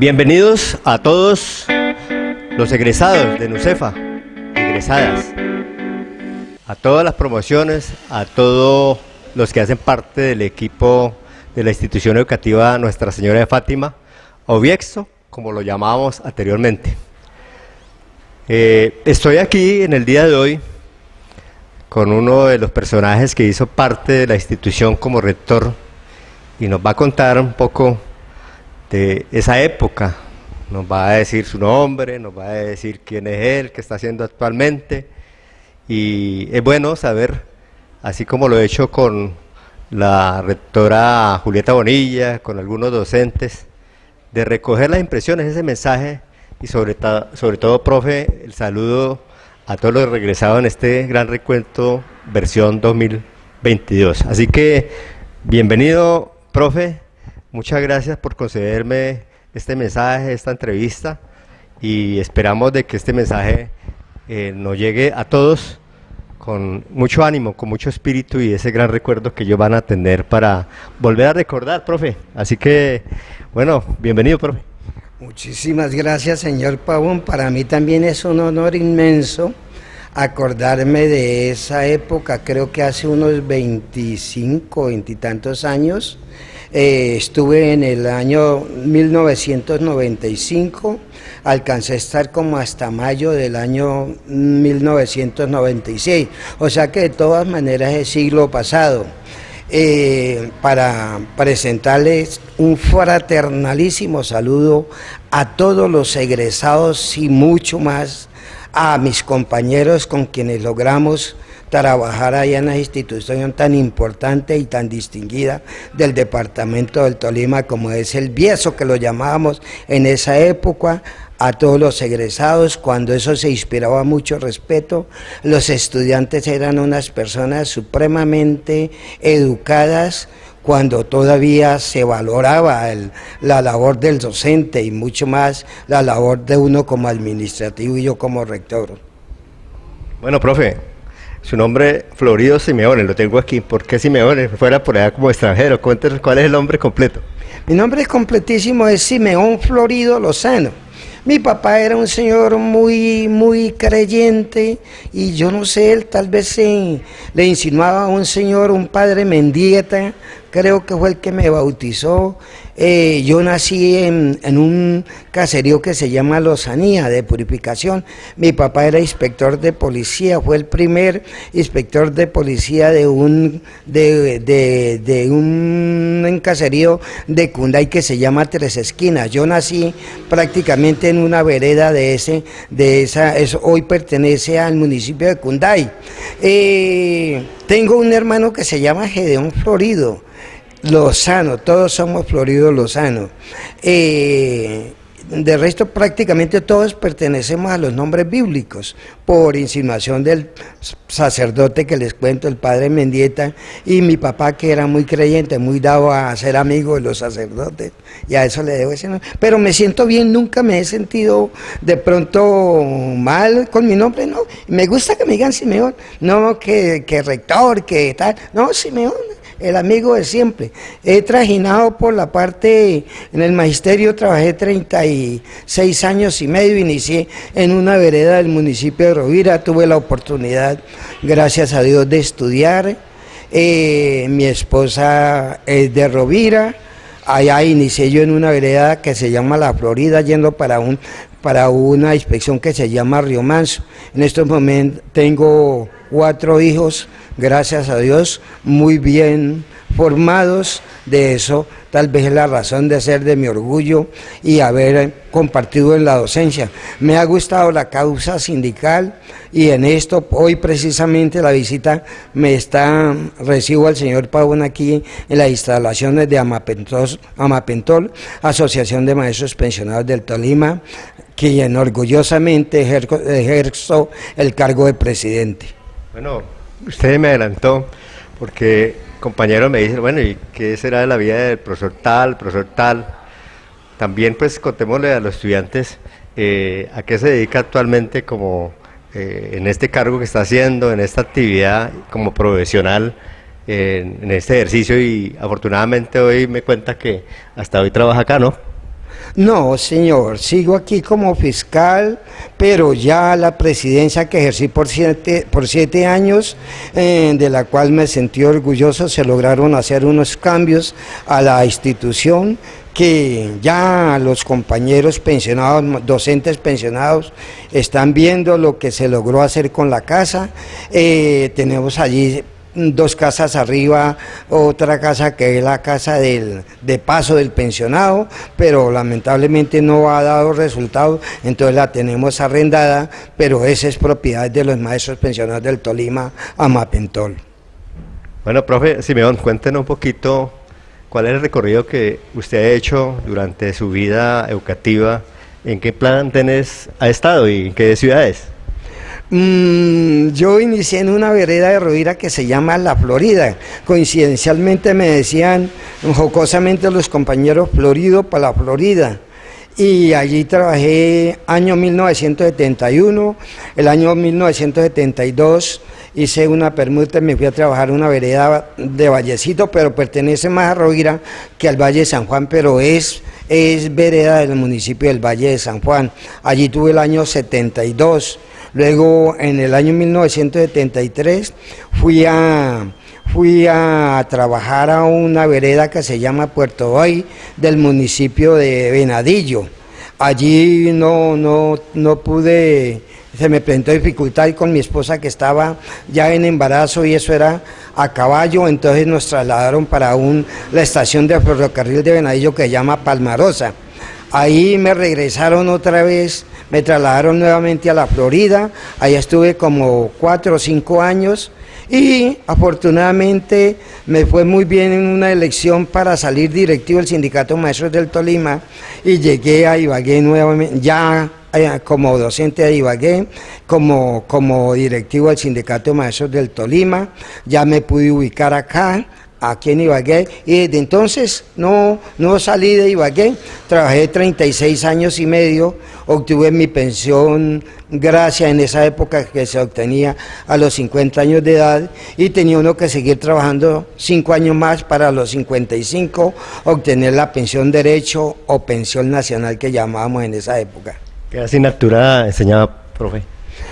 Bienvenidos a todos los egresados de NUCEFA, egresadas, a todas las promociones, a todos los que hacen parte del equipo de la institución educativa Nuestra Señora de Fátima, Obiexo, como lo llamábamos anteriormente. Eh, estoy aquí en el día de hoy con uno de los personajes que hizo parte de la institución como rector y nos va a contar un poco de esa época. Nos va a decir su nombre, nos va a decir quién es él, qué está haciendo actualmente. Y es bueno saber, así como lo he hecho con la rectora Julieta Bonilla, con algunos docentes, de recoger las impresiones, ese mensaje y sobre, sobre todo, profe, el saludo a todos los regresados en este gran recuento versión 2022. Así que, bienvenido, profe, Muchas gracias por concederme este mensaje, esta entrevista y esperamos de que este mensaje eh, nos llegue a todos con mucho ánimo, con mucho espíritu y ese gran recuerdo que ellos van a tener para volver a recordar, profe. Así que, bueno, bienvenido, profe. Muchísimas gracias, señor Pavón. Para mí también es un honor inmenso acordarme de esa época, creo que hace unos 25, veintitantos años, eh, estuve en el año 1995, alcancé a estar como hasta mayo del año 1996, o sea que de todas maneras es siglo pasado. Eh, para presentarles un fraternalísimo saludo a todos los egresados y mucho más a mis compañeros con quienes logramos trabajar allá en la institución tan importante y tan distinguida del departamento del Tolima como es el Bieso, que lo llamábamos en esa época, a todos los egresados, cuando eso se inspiraba mucho respeto, los estudiantes eran unas personas supremamente educadas, cuando todavía se valoraba la labor del docente y mucho más la labor de uno como administrativo y yo como rector. Bueno, profe, su nombre, Florido Simeone, lo tengo aquí. ¿Por qué Simeone? Fuera por allá como extranjero. Cuéntenos cuál es el nombre completo. Mi nombre completísimo es Simeón Florido Lozano. Mi papá era un señor muy, muy creyente y yo no sé, él tal vez le insinuaba a un señor, un padre Mendieta, creo que fue el que me bautizó. Eh, yo nací en, un caserío que se llama Lozanía, de purificación. Mi papá era inspector de policía, fue el primer inspector de policía de un, de, un caserío de Cunday que se llama Tres Esquinas. Yo nací prácticamente en una vereda de ese, de esa, eso hoy pertenece al municipio de Cunday. Eh, tengo un hermano que se llama Gedeón Florido. Lozano, todos somos Florido Lozano. Eh, de resto, prácticamente todos pertenecemos a los nombres bíblicos, por insinuación del sacerdote que les cuento, el padre Mendieta, y mi papá que era muy creyente, muy dado a ser amigo de los sacerdotes, y a eso le debo ese nombre. Pero me siento bien, nunca me he sentido de pronto mal con mi nombre, no. Me gusta que me digan Simeón, no que, que rector, que tal, no, Simeón el amigo de siempre. He trajinado por la parte, en el magisterio trabajé 36 años y medio, inicié en una vereda del municipio de Rovira, tuve la oportunidad, gracias a Dios, de estudiar. Eh, mi esposa es de Rovira, allá inicié yo en una vereda que se llama La Florida, yendo para un para una inspección que se llama Río Manso. En estos momentos tengo cuatro hijos, gracias a Dios, muy bien formados. De eso tal vez es la razón de ser de mi orgullo y haber compartido en la docencia. Me ha gustado la causa sindical y en esto hoy precisamente la visita me está, recibo al señor Pavón aquí en las instalaciones de Amapentol, Amapentol Asociación de Maestros Pensionados del Tolima, quien orgullosamente ejerzo el cargo de presidente. Bueno, usted me adelantó porque compañeros me dicen, bueno, ¿y qué será de la vida del profesor tal, profesor tal? También pues contémosle a los estudiantes eh, a qué se dedica actualmente como eh, en este cargo que está haciendo, en esta actividad como profesional, en este ejercicio y afortunadamente hoy me cuenta que hasta hoy trabaja acá, ¿no? No, señor, sigo aquí como fiscal, pero ya la presidencia que ejercí por siete, por siete años, eh, de la cual me sentí orgulloso, se lograron hacer unos cambios a la institución que ya los compañeros pensionados, docentes pensionados, están viendo lo que se logró hacer con la casa. Eh, tenemos allí dos casas arriba, otra casa que es la casa del, de paso del pensionado, pero lamentablemente no ha dado resultado, entonces la tenemos arrendada, pero esa es propiedad de los maestros pensionados del Tolima, Amapentol. Bueno, profe Simeón, cuéntenos un poquito cuál es el recorrido que usted ha hecho durante su vida educativa, en qué plan tenés, ha estado y en qué ciudades. Mm, yo inicié en una vereda de Rovira que se llama La Florida. Coincidencialmente me decían jocosamente los compañeros Florido para la Florida. Y allí trabajé año 1971, el año 1972 hice una permuta y me fui a trabajar en una vereda de Vallecito, pero pertenece más a Rovira que al Valle de San Juan, pero es, es vereda del municipio del Valle de San Juan. Allí tuve el año 72 Luego, en el año 1973, fui a, fui a trabajar a una vereda que se llama Puerto Hoy, del municipio de Venadillo. Allí no, no, no pude, se me presentó dificultad con mi esposa que estaba ya en embarazo y eso era a caballo, entonces nos trasladaron para un, la estación de ferrocarril de Venadillo que se llama Palmarosa. Ahí me regresaron otra vez me trasladaron nuevamente a la Florida, allá estuve como cuatro o cinco años y afortunadamente me fue muy bien en una elección para salir directivo del Sindicato Maestros del Tolima y llegué a Ibagué nuevamente, ya eh, como docente de Ibagué, como, como directivo del Sindicato Maestros del Tolima, ya me pude ubicar acá, aquí en Ibagué y desde entonces no, no salí de Ibagué, trabajé 36 años y medio, obtuve mi pensión gracia en esa época que se obtenía a los 50 años de edad y tenía uno que seguir trabajando 5 años más para los 55 obtener la pensión derecho o pensión nacional que llamábamos en esa época. ¿Qué asignatura enseñaba, profe?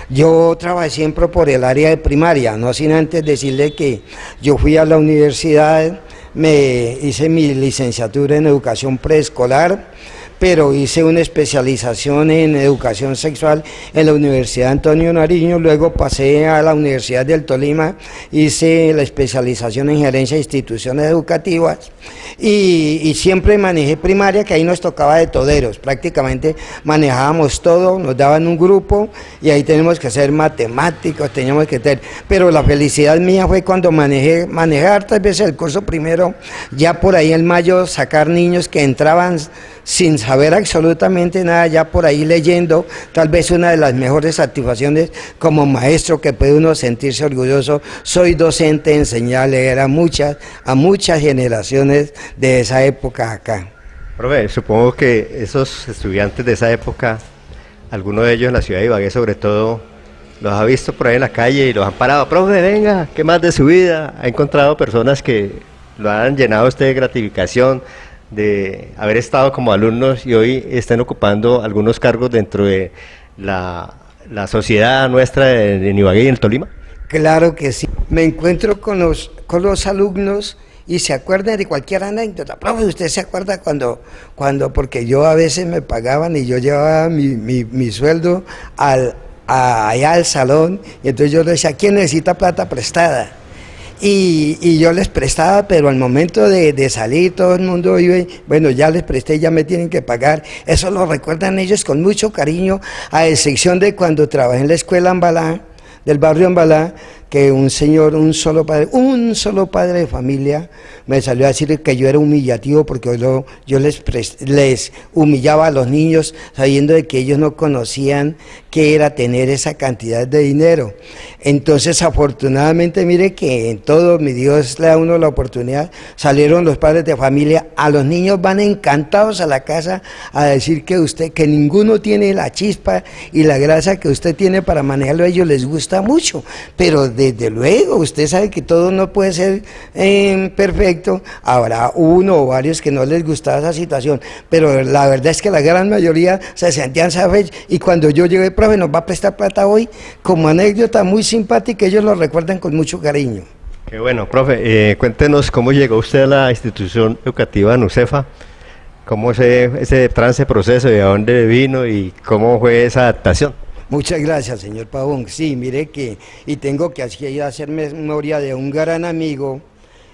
Yo trabajé siempre por el área de primaria, no sin antes decirle que yo fui a la universidad, me hice mi licenciatura en educación preescolar, pero hice una especialización en educación sexual en la Universidad Antonio Nariño, luego pasé a la Universidad del Tolima, hice la especialización en gerencia de instituciones educativas y, siempre manejé primaria, que ahí nos tocaba de toderos, prácticamente manejábamos todo, nos daban un grupo y ahí tenemos que ser matemáticos, teníamos que tener, pero la felicidad mía fue cuando manejé, manejar tal vez el curso primero, ya por ahí en mayo sacar niños que entraban sin saber absolutamente nada, ya por ahí leyendo, tal vez una de las mejores satisfacciones como maestro que puede uno sentirse orgulloso, soy docente, enseñé a leer a muchas, a muchas generaciones de esa época acá. Profe, supongo que esos estudiantes de esa época, algunos de ellos en la ciudad de Ibagué sobre todo, los ha visto por ahí en la calle y los han parado, profe, venga, ¿qué más de su vida? Ha encontrado personas que lo han llenado usted de gratificación, de haber estado como alumnos y hoy están ocupando algunos cargos dentro de la, sociedad nuestra de, de Ibagué y en Tolima? Claro que sí. Me encuentro con los, con los alumnos y se acuerdan de cualquier anécdota. Profe, ¿usted se acuerda cuando, cuando, porque yo a veces me pagaban y yo llevaba mi, mi, sueldo al, allá al salón y entonces yo le decía, ¿quién necesita plata prestada? Y, yo les prestaba, pero al momento de, salir todo el mundo iba, bueno, ya les presté, ya me tienen que pagar. Eso lo recuerdan ellos con mucho cariño, a excepción de cuando trabajé en la escuela Ambalá, del barrio Ambalá, que un señor, un solo padre, un solo padre de familia, me salió a decir que yo era humillativo porque yo, yo les, les humillaba a los niños sabiendo de que ellos no conocían qué era tener esa cantidad de dinero. Entonces, afortunadamente, mire que en todo mi Dios le da uno la oportunidad, salieron los padres de familia, a los niños van encantados a la casa a decir que usted, que ninguno tiene la chispa y la grasa que usted tiene para manejarlo, a ellos les gusta mucho, pero desde luego, usted sabe que todo no puede ser eh, perfecto, habrá uno o varios que no les gustaba esa situación, pero la verdad es que la gran mayoría se sentían satisfechos y cuando yo llegué, profe, nos va a prestar plata hoy, como anécdota muy simpática, ellos lo recuerdan con mucho cariño. Qué bueno, profe, eh, cuéntenos cómo llegó usted a la institución educativa NUCEFA, cómo ese, ese trance proceso, de dónde vino y cómo fue esa adaptación. Muchas gracias, señor Pavón. Sí, mire que, y tengo que hacer memoria de un gran amigo,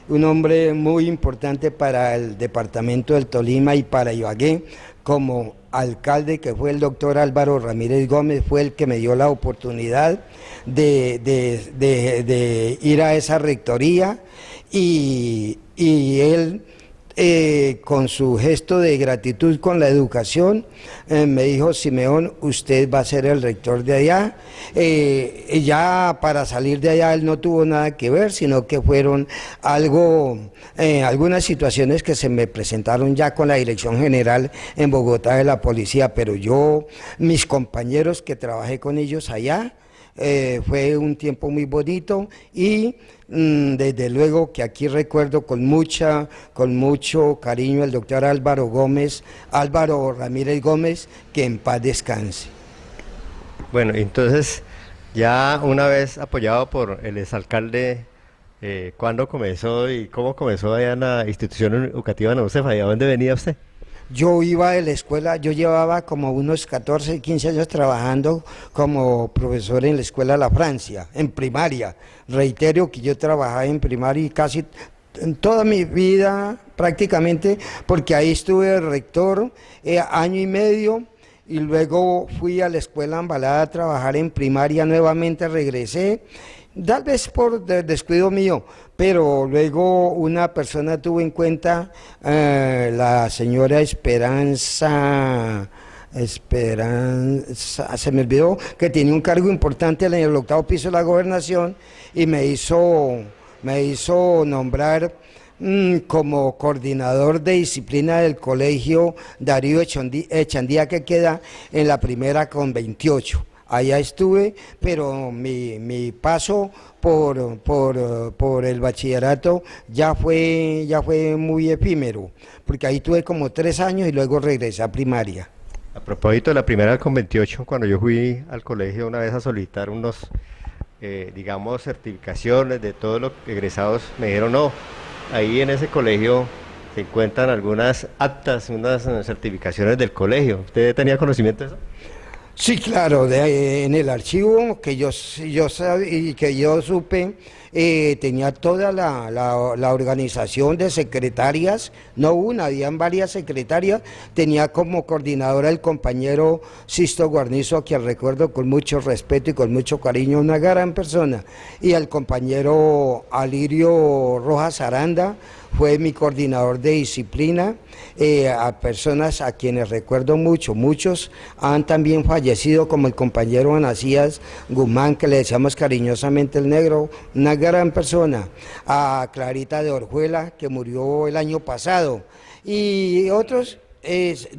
un hombre muy importante para el departamento del Tolima y para Ibagué, como alcalde que fue el doctor Álvaro Ramírez Gómez, fue el que me dio la oportunidad de, de ir a esa rectoría y, y él eh, con su gesto de gratitud con la educación, eh, me dijo, Simeón, usted va a ser el rector de allá. Eh, ya para salir de allá él no tuvo nada que ver, sino que fueron algo, algunas situaciones que se me presentaron ya con la Dirección General en Bogotá de la Policía, pero yo, mis compañeros que trabajé con ellos allá, eh, fue un tiempo muy bonito y desde luego que aquí recuerdo con mucha, con mucho cariño el doctor Álvaro Gómez, Álvaro Ramírez Gómez, que en paz descanse. Bueno, entonces ya una vez apoyado por el exalcalde, eh, ¿cuándo comenzó y cómo comenzó allá en la institución educativa Josefa? ¿Y a dónde venía usted? Yo iba de la escuela, yo llevaba como unos 14, 15 años trabajando como profesor en la escuela La Francia, en primaria. Reitero que yo trabajaba en primaria casi toda mi vida prácticamente, porque ahí estuve rector eh, año y medio y luego fui a la escuela Ambalada a trabajar en primaria nuevamente, regresé tal vez por descuido mío, pero luego una persona tuvo en cuenta, eh, la señora Esperanza, Esperanza, se me olvidó que tenía un cargo importante en el octavo piso de la gobernación y me hizo, me hizo nombrar mm, como coordinador de disciplina del colegio Darío Echandía que queda en la primera con 28 allá estuve, pero mi, paso por, por, el bachillerato ya fue, ya fue muy efímero, porque ahí tuve como tres años y luego regresé a primaria. A propósito de la primera con 28, cuando yo fui al colegio una vez a solicitar unos, eh, digamos, certificaciones de todos los egresados, me dijeron no, ahí en ese colegio se encuentran algunas actas, unas certificaciones del colegio. ¿Usted tenía conocimiento de eso? Sí, claro, en el archivo que yo, yo y que yo supe, eh, tenía toda la, organización de secretarias, no una, habían varias secretarias, tenía como coordinadora el compañero Sisto Guarnizo, a quien recuerdo con mucho respeto y con mucho cariño, una gran persona, y al compañero Alirio Rojas Aranda, fue mi coordinador de disciplina, eh, a personas a quienes recuerdo mucho, muchos han también fallecido, como el compañero Anasías Guzmán, que le decíamos cariñosamente el negro, una gran persona, a Clarita de Orjuela, que murió el año pasado, y otros es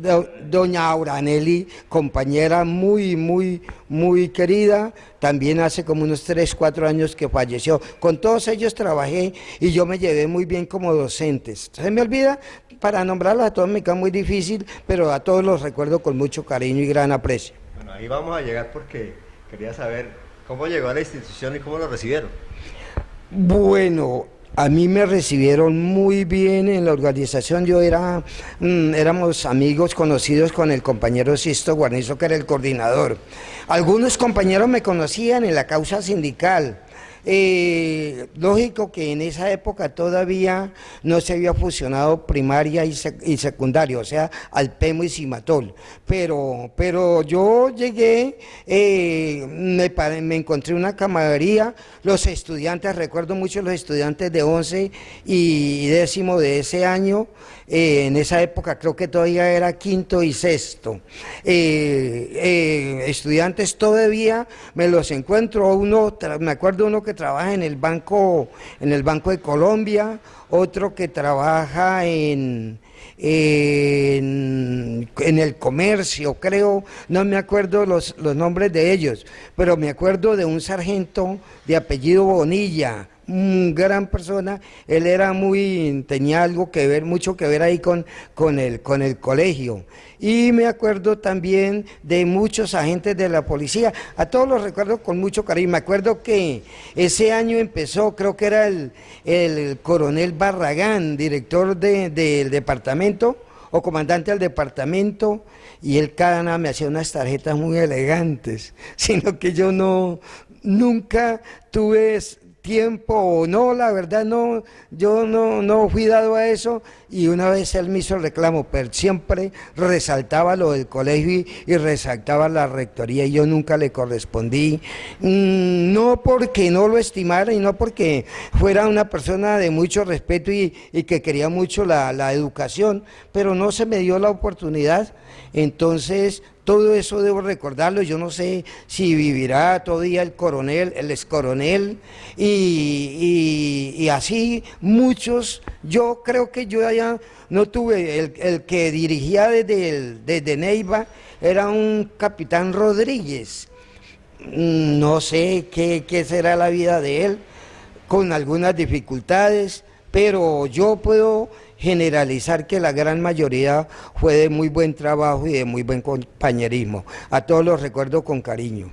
doña Auranelli, compañera muy, muy, muy querida, también hace como unos 3, 4 años que falleció. Con todos ellos trabajé y yo me llevé muy bien como docentes. Se me olvida, para nombrarlos a todos me queda muy difícil, pero a todos los recuerdo con mucho cariño y gran aprecio. Bueno, ahí vamos a llegar porque quería saber cómo llegó a la institución y cómo lo recibieron. Bueno, a mí me recibieron muy bien en la organización, yo era, mm, éramos amigos conocidos con el compañero Sisto Guarnizo, que era el coordinador. Algunos compañeros me conocían en la causa sindical, eh, lógico que en esa época todavía no se había fusionado primaria y, secundaria, o sea, Alpemo y Cimatol. Pero, pero yo llegué, eh, me, me, encontré una camaradería, los estudiantes, recuerdo mucho los estudiantes de 11 y décimo de ese año, eh, en esa época creo que todavía era quinto y sexto. estudiantes todavía me los encuentro, uno, me acuerdo uno que trabaja en el banco, en el Banco de Colombia, otro que trabaja en, en, el comercio, creo, no me acuerdo los, los nombres de ellos, pero me acuerdo de un sargento de apellido Bonilla, gran persona, él era muy, tenía algo que ver, mucho que ver ahí con, con, el, con el colegio. Y me acuerdo también de muchos agentes de la policía, a todos los recuerdo con mucho cariño. Me acuerdo que ese año empezó, creo que era el, el coronel Barragán, director del departamento, o comandante del departamento, y él cada nada me hacía unas tarjetas muy elegantes, sino que yo no, nunca tuve tiempo o no, la verdad no, yo no, no fui dado a eso y una vez él me hizo el reclamo, pero siempre resaltaba lo del colegio y, resaltaba la rectoría y yo nunca le correspondí, mm, no porque no lo estimara y no porque fuera una persona de mucho respeto y, que quería mucho la, la educación, pero no se me dio la oportunidad, entonces todo eso debo recordarlo, yo no sé si vivirá todavía el coronel, el ex coronel, y, así muchos, yo creo que yo allá no tuve, el, que dirigía desde, desde Neiva era un capitán Rodríguez, mm, no sé qué, qué será la vida de él, con algunas dificultades, pero yo puedo generalizar que la gran mayoría fue de muy buen trabajo y de muy buen compañerismo. A todos los recuerdo con cariño.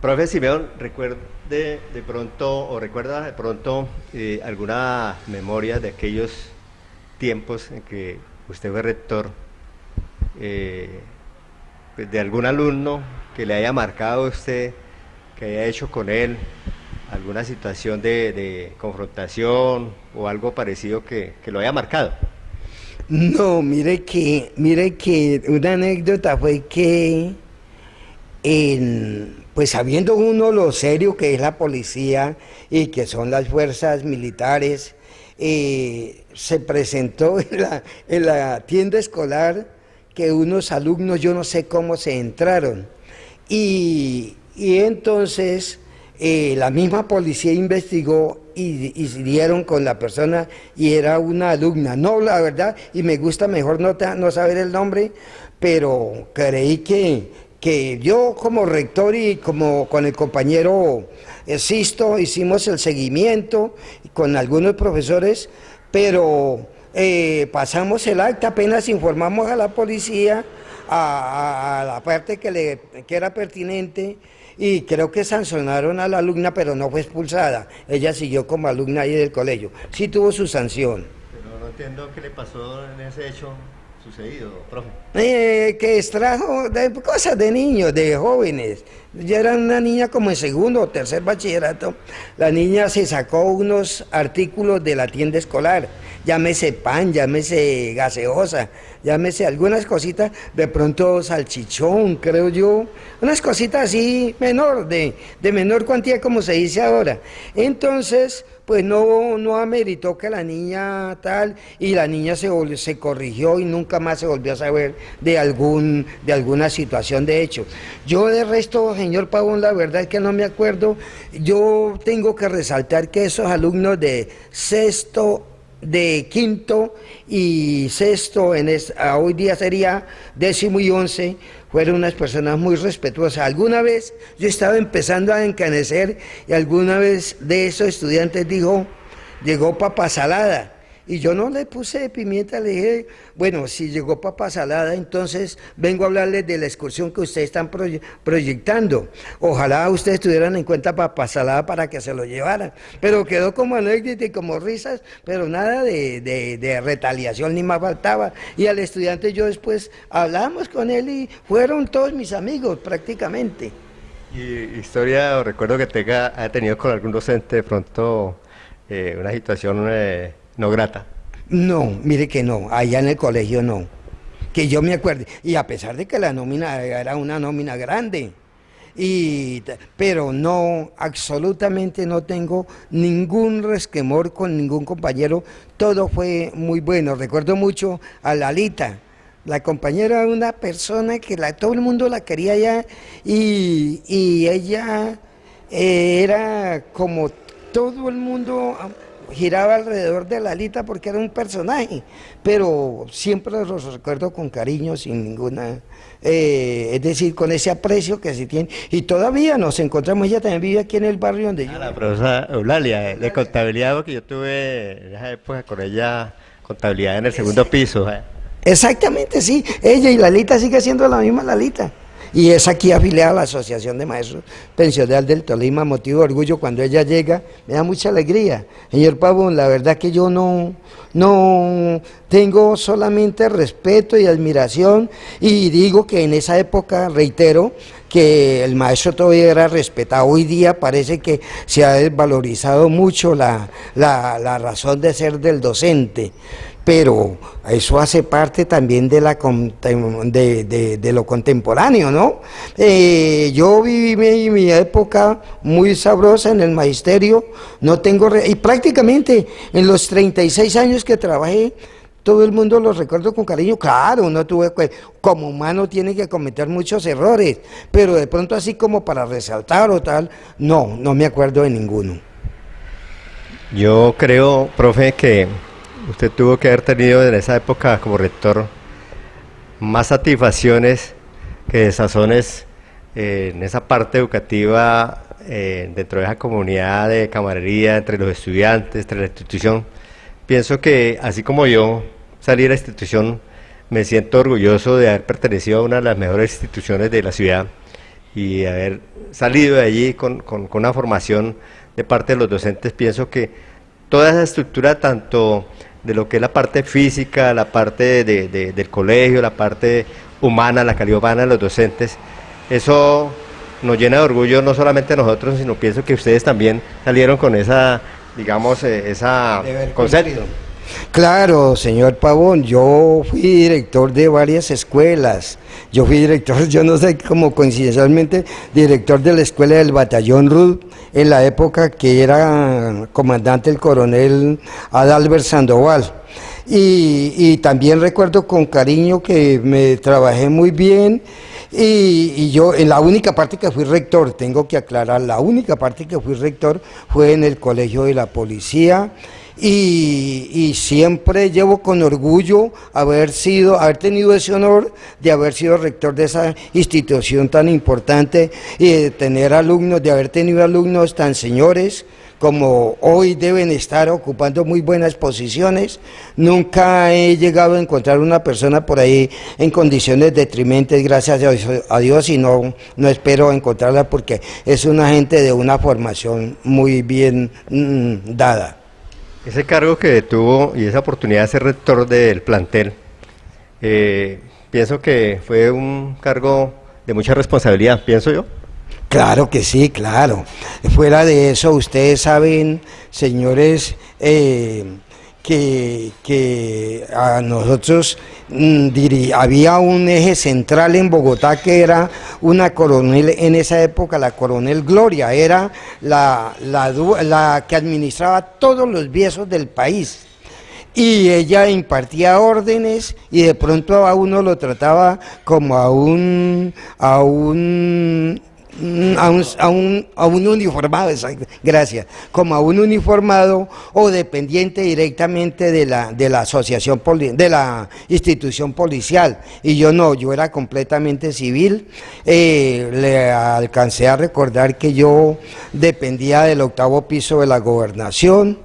Profe Simeón, recuerde de pronto, o recuerda de pronto eh, alguna memoria de aquellos tiempos en que usted fue rector, eh, pues, de algún alumno que le haya marcado a usted, que haya hecho con él alguna situación de, confrontación o algo parecido que, lo haya marcado. No, mire que, mire que una anécdota fue que pues sabiendo uno lo serio que es la policía y que son las fuerzas militares, eh, se presentó en la, en la tienda escolar que unos alumnos, yo no sé cómo se entraron, y entonces eh, la misma policía investigó y, dieron con la persona y era una alumna. No, la verdad, y me gusta mejor no, no saber el nombre, pero creí que, que yo como rector y como con el compañero Sisto hicimos el seguimiento con algunos profesores, pero eh, pasamos el acta, apenas informamos a la policía, a, la parte que, le, que era pertinente, y creo que sancionaron a la alumna, pero no fue expulsada. Ella siguió como alumna ahí del colegio. Sí tuvo su sanción. Pero no entiendo qué le pasó en ese hecho sucedido, profe. Eh, que extrajo de cosas de niños, de jóvenes. Ya era una niña como en segundo o tercer bachillerato. La niña se sacó unos artículos de la tienda escolar llámese pan, llámese gaseosa, llámese algunas cositas, de pronto salchichón, creo yo, unas cositas así menor, de, de menor cuantía como se dice ahora. Entonces, pues no, no ameritó que la niña tal, y la niña se, se corrigió y nunca más se volvió a saber de, algún, de alguna situación de hecho. Yo de resto, señor Pavón, la verdad es que no me acuerdo, yo tengo que resaltar que esos alumnos de sexto de quinto y sexto, en hoy día sería décimo y once, fueron unas personas muy respetuosas. Alguna vez yo estaba empezando a encanecer y alguna vez de esos estudiantes dijo, llegó papa salada y yo no le puse pimienta, le dije, bueno, si llegó papa salada, entonces vengo a hablarles de la excursión que ustedes están proyectando. Ojalá ustedes tuvieran en cuenta papa salada para que se lo llevaran. Pero quedó como anécdota y como risas, pero nada de, de retaliación ni más faltaba. Y al estudiante yo después hablamos con él y fueron todos mis amigos prácticamente. ¿Y historia recuerdo que tenga, ha tenido con algún docente de pronto eh, una situación... Eh, no grata. No, mire que no, allá en el colegio no. Que yo me acuerde. Y a pesar de que la nómina era una nómina grande. Y, pero no, absolutamente no tengo ningún resquemor con ningún compañero, todo fue muy bueno. Recuerdo mucho a Lalita, la compañera era una persona que la, todo el mundo la quería ya y, y ella eh, era como todo el mundo giraba alrededor de Lalita porque era un personaje, pero siempre los recuerdo con cariño, sin ninguna, eh, es decir, con ese aprecio que se tiene. Y todavía nos encontramos, ella también vive aquí en el barrio donde yo... La profesora Eulalia, de contabilidad, porque yo tuve en esa época con ella contabilidad en el segundo piso. ¿eh? Exactamente, sí, ella y Lalita sigue siendo la misma Lalita y es aquí afiliada a la Asociación de Maestros Pensionales del Tolima, motivo de orgullo cuando ella llega, me da mucha alegría. Señor Pavón, la verdad que yo no, no tengo solamente respeto y admiración y digo que en esa época, reitero, que el maestro todavía era respetado. Hoy día parece que se ha desvalorizado mucho la, la razón de ser del docente pero eso hace parte también de, lo contemporáneo, ¿no? Eh, yo viví mi, época muy sabrosa en el magisterio, no tengo, y prácticamente en los 36 años que trabajé, todo el mundo lo recuerdo con cariño, claro, no tuve, como humano tiene que cometer muchos errores, pero de pronto así como para resaltar o tal, no, no me acuerdo de ninguno. Yo creo, profe, que usted tuvo que haber tenido en esa época como rector más satisfacciones que desazones eh, en esa parte educativa eh, dentro de esa comunidad de camarería entre los estudiantes, entre la institución. Pienso que así como yo salí de la institución, me siento orgulloso de haber pertenecido a una de las mejores instituciones de la ciudad y haber salido de allí con, con una formación de parte de los docentes. Pienso que toda esa estructura, tanto de lo que es la parte física, la parte de, del colegio, la parte humana, la calidad humana de los docentes. Eso nos llena de orgullo no solamente a nosotros, sino pienso que ustedes también salieron con esa, digamos, eh, esa concepto. Claro, señor Pavón, yo fui director de varias escuelas. Yo fui director, yo no sé cómo coincidencialmente, director de la escuela del batallón Ruth en la época que era comandante el coronel Adalbert Sandoval. Y, también recuerdo con cariño que me trabajé muy bien y, y, yo en la única parte que fui rector, tengo que aclarar, la única parte que fui rector fue en el colegio de la policía y, siempre llevo con orgullo haber sido, haber tenido ese honor de haber sido rector de esa institución tan importante y de tener alumnos, de haber tenido alumnos tan señores como hoy deben estar ocupando muy buenas posiciones. Nunca he llegado a encontrar una persona por ahí en condiciones detrimentes, gracias a Dios, y no, no espero encontrarla porque es una gente de una formación muy bien mm, dada. Ese cargo que tuvo y esa oportunidad de ser rector del plantel, eh, pienso que fue un cargo de mucha responsabilidad, pienso yo. Claro que sí, claro. Fuera de eso, ustedes saben, señores, eh, que, a nosotros mm, había un eje central en Bogotá que era una coronel, en esa época la coronel Gloria, era la, la, que administraba todos los viejos del país. Y ella impartía órdenes y de pronto a uno lo trataba como a un, a un a un, a un, a un uniformado, gracias, como a un uniformado o dependiente directamente de la, de la asociación, de la institución policial. Y yo no, yo era completamente civil. Eh, le alcancé a recordar que yo dependía del octavo piso de la gobernación,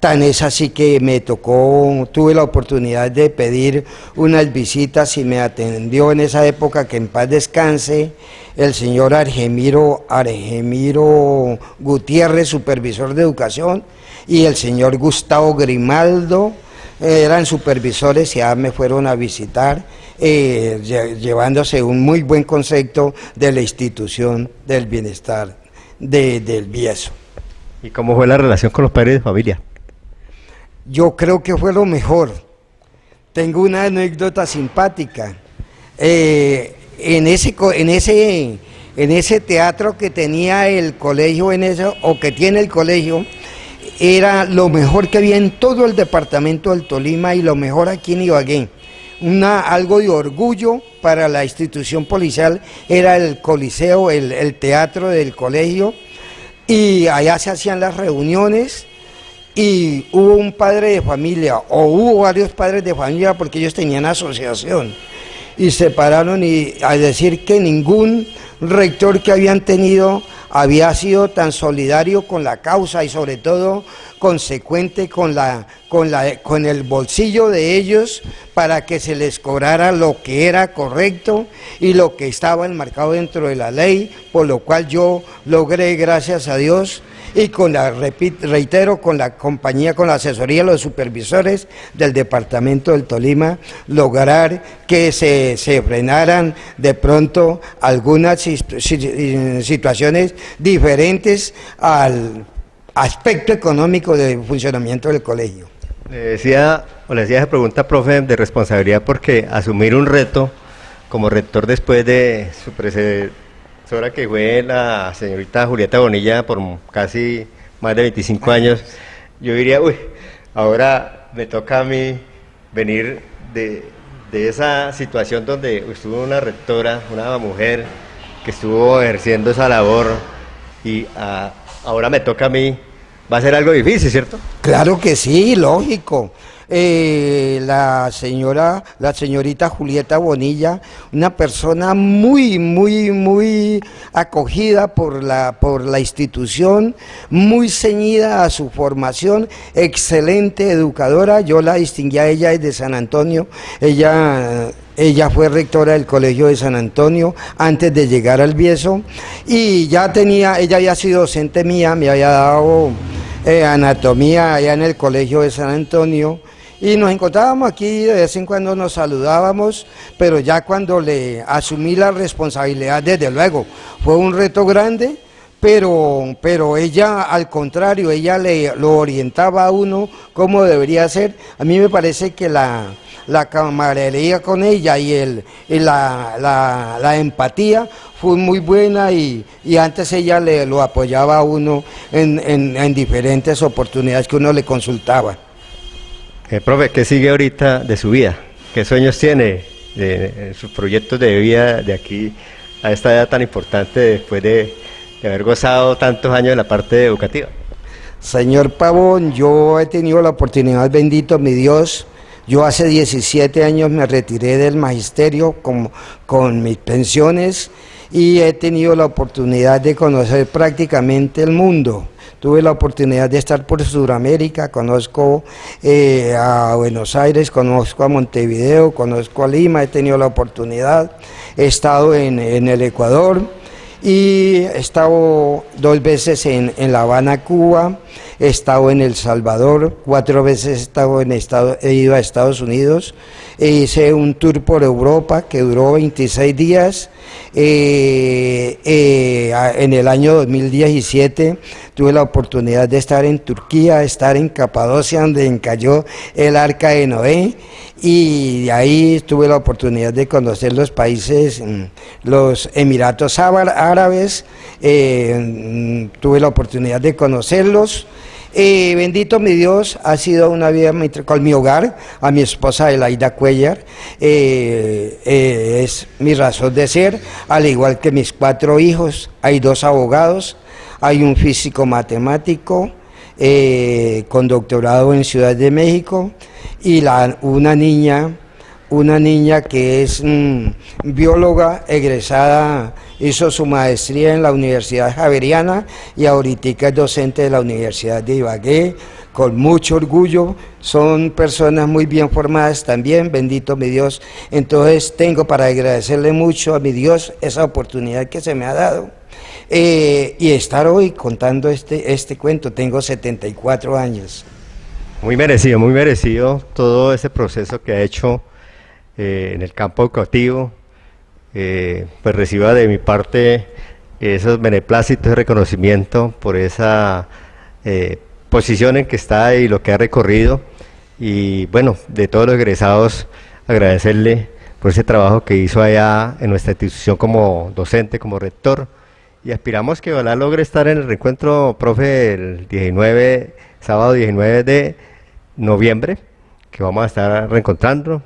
Tan es así que me tocó, tuve la oportunidad de pedir unas visitas y me atendió en esa época que en paz descanse el señor Argemiro, Argemiro Gutiérrez, supervisor de educación, y el señor Gustavo Grimaldo, eran supervisores y ya me fueron a visitar, eh, llevándose un muy buen concepto de la institución del bienestar del Bieso. ¿Y cómo fue la relación con los padres de familia? Yo creo que fue lo mejor. Tengo una anécdota simpática. Eh, en, ese, en, ese, en ese teatro que tenía el colegio, en eso, o que tiene el colegio, era lo mejor que había en todo el departamento del Tolima y lo mejor aquí en Ibagué. Una, algo de orgullo para la institución policial era el coliseo, el, el teatro del colegio, y allá se hacían las reuniones y hubo un padre de familia o hubo varios padres de familia porque ellos tenían asociación y se pararon y a decir que ningún rector que habían tenido había sido tan solidario con la causa y sobre todo consecuente con, la, con, la, con el bolsillo de ellos para que se les cobrara lo que era correcto y lo que estaba enmarcado dentro de la ley, por lo cual yo logré, gracias a Dios, y con la, reitero, con la compañía, con la asesoría los supervisores del departamento del Tolima, lograr que se, se frenaran de pronto algunas situaciones diferentes al aspecto económico del funcionamiento del colegio. Le decía, o le decía esa pregunta, profe, de responsabilidad porque asumir un reto como rector después de su ahora que fue la señorita Julieta Bonilla por casi más de 25 años, yo diría, uy, ahora me toca a mí venir de, esa situación donde estuvo una rectora, una mujer que estuvo ejerciendo esa labor y ah, ahora me toca a mí, va a ser algo difícil, ¿cierto? Claro que sí, lógico. Eh, la señora, la señorita Julieta Bonilla, una persona muy, muy, muy acogida por la, por la institución, muy ceñida a su formación, excelente educadora, yo la distinguí a ella desde San Antonio, ella ella fue rectora del Colegio de San Antonio antes de llegar al Bieso. Y ya tenía, ella había sido docente mía, me había dado eh, anatomía allá en el Colegio de San Antonio y nos encontrábamos aquí, de vez en cuando nos saludábamos, pero ya cuando le asumí la responsabilidad, desde luego, fue un reto grande, pero, pero ella al contrario, ella le lo orientaba a uno cómo debería ser. A mí me parece que la, la camaradería con ella y, el, la, la, empatía fue muy buena y, antes ella le lo apoyaba a uno en, en diferentes oportunidades que uno le consultaba. Eh, profe, ¿qué sigue ahorita de su vida? ¿Qué sueños tiene de, sus proyectos de vida de aquí a esta edad tan importante después de, haber gozado tantos años en la parte educativa? Señor Pavón, yo he tenido la oportunidad, bendito mi Dios, yo hace 17 años me retiré del magisterio con, con mis pensiones y he tenido la oportunidad de conocer prácticamente el mundo tuve la oportunidad de estar por Sudamérica, conozco eh, a Buenos Aires, conozco a Montevideo, conozco a Lima, he tenido la oportunidad, he estado en, el Ecuador y he estado dos veces en, La Habana, Cuba, he estado en El Salvador, cuatro veces he, estado en estado, he ido a Estados Unidos, e hice un tour por Europa que duró 26 días, eh, eh, en el año 2017 tuve la oportunidad de estar en Turquía, estar en Capadocia, donde cayó el arca de Noé, y de ahí tuve la oportunidad de conocer los países, mm, los Emiratos Árabes, eh, mm, tuve la oportunidad de conocerlos, eh, bendito mi Dios, ha sido una vida con mi hogar, a mi esposa Elaida Cuellar, eh, es mi razón de ser, al igual que mis cuatro hijos, hay dos abogados, hay un físico matemático con doctorado en Ciudad de México y la, una niña una niña que es mm, bióloga egresada, hizo su maestría en la Universidad Javeriana y ahorita es docente de la Universidad de Ibagué, con mucho orgullo, son personas muy bien formadas también, bendito mi Dios. Entonces tengo para agradecerle mucho a mi Dios esa oportunidad que se me ha dado. Eh, y estar hoy contando este, este cuento, tengo 74 años. Muy merecido, muy merecido todo ese proceso que ha hecho eh, en el campo educativo, eh, pues reciba de mi parte esos beneplácitos de reconocimiento por esa eh, posición en que está y lo que ha recorrido. Y bueno, de todos los egresados, agradecerle por ese trabajo que hizo allá en nuestra institución como docente, como rector. Y aspiramos que ojalá logre estar en el reencuentro, profe, el 19, sábado 19 de noviembre, que vamos a estar reencontrando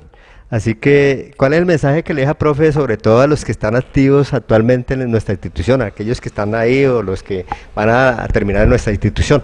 Así que, ¿cuál es el mensaje que le deja, profe, sobre todo a los que están activos actualmente en nuestra institución, aquellos que están ahí o los que van a, terminar en nuestra institución?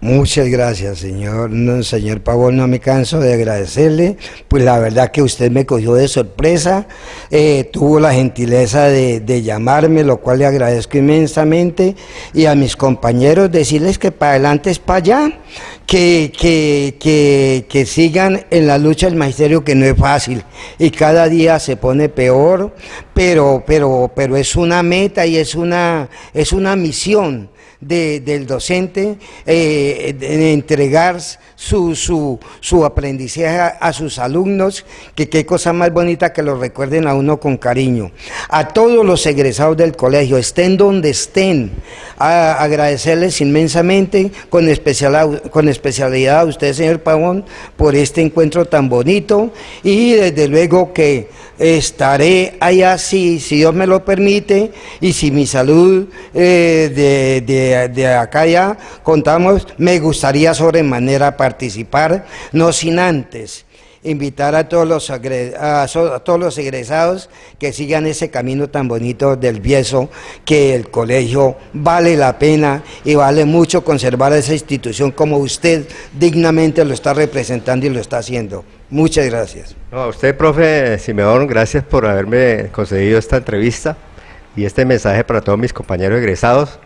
Muchas gracias, señor. señor Pavón, no me canso de agradecerle. Pues la verdad que usted me cogió de sorpresa, eh, tuvo la gentileza de, de, llamarme, lo cual le agradezco inmensamente. Y a mis compañeros decirles que para adelante es para allá, que, que, que, que sigan en la lucha del magisterio, que no es fácil. Y cada día se pone peor, pero, pero, pero es una meta y es una, es una misión del docente eh, entregar su, su, su, aprendizaje a, sus alumnos, que qué cosa más bonita que lo recuerden a uno con cariño. A todos los egresados del colegio, estén donde estén, agradecerles inmensamente, con, especial, con especialidad a usted, señor Pavón, por este encuentro tan bonito y desde luego que estaré allá si, si Dios me lo permite y si mi salud eh, de, de, de, acá ya contamos, me gustaría sobremanera participar, no sin antes invitar a todos los, a, todos los egresados que sigan ese camino tan bonito del Bieso, que el colegio vale la pena y vale mucho conservar esa institución como usted dignamente lo está representando y lo está haciendo. Muchas gracias. a usted, profe Simeón, gracias por haberme concedido esta entrevista y este mensaje para todos mis compañeros egresados.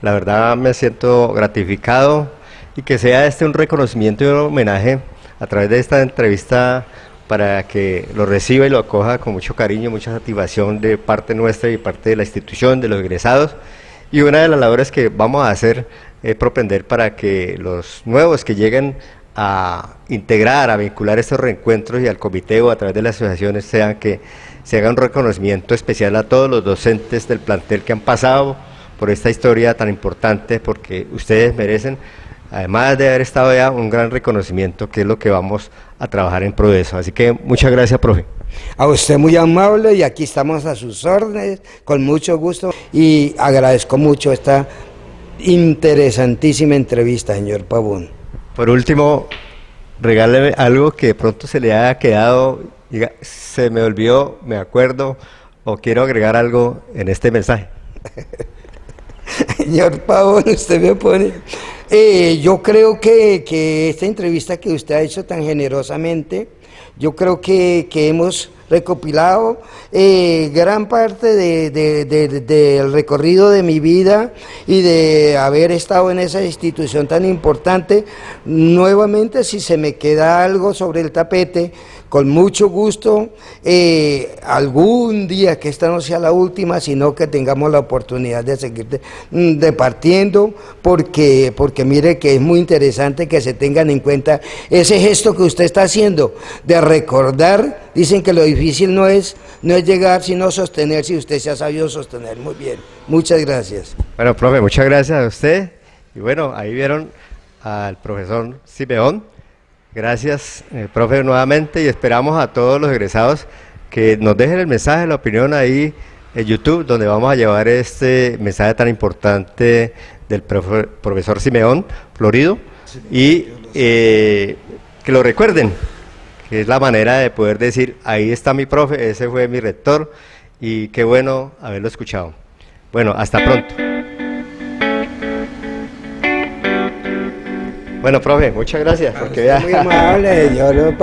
La verdad me siento gratificado y que sea este un reconocimiento y un homenaje a través de esta entrevista para que lo reciba y lo acoja con mucho cariño, mucha satisfacción de parte nuestra y parte de la institución, de los egresados. Y una de las labores que vamos a hacer es propender para que los nuevos que lleguen a integrar, a vincular estos reencuentros y al comité o a través de las asociaciones sean que se haga un reconocimiento especial a todos los docentes del plantel que han pasado por esta historia tan importante porque ustedes merecen además de haber estado ya, un gran reconocimiento, que es lo que vamos a trabajar en pro de eso. Así que muchas gracias, profe. A usted muy amable y aquí estamos a sus órdenes, con mucho gusto y agradezco mucho esta interesantísima entrevista, señor Pavón. Por último, regáleme algo que de pronto se le haya quedado, se me olvidó, me acuerdo, o quiero agregar algo en este mensaje. señor Pavón, usted me pone eh, yo creo que, que, esta entrevista que usted ha hecho tan generosamente, yo creo que, que hemos recopilado eh, gran parte de, del recorrido de mi vida y de haber estado en esa institución tan importante. Nuevamente, si se me queda algo sobre el tapete, con mucho gusto, eh, algún día que esta no sea la última, sino que tengamos la oportunidad de seguir departiendo, porque, porque mire que es muy interesante que se tengan en cuenta ese gesto que usted está haciendo, de recordar, dicen que lo difícil no es, no es llegar, sino sostener, si usted se ha sabido sostener. Muy bien, muchas gracias. Bueno, profe, muchas gracias a usted. Y bueno, ahí vieron al profesor Simeón. Gracias, eh, profe, nuevamente y esperamos a todos los egresados que nos dejen el mensaje, la opinión ahí en YouTube, donde vamos a llevar este mensaje tan importante del profesor Simeón Florido y eh, que lo recuerden, que es la manera de poder decir, ahí está mi profe, ese fue mi rector y qué bueno haberlo escuchado. Bueno, hasta pronto. Bueno, profe, muchas gracias. Porque Muy amable, yo lo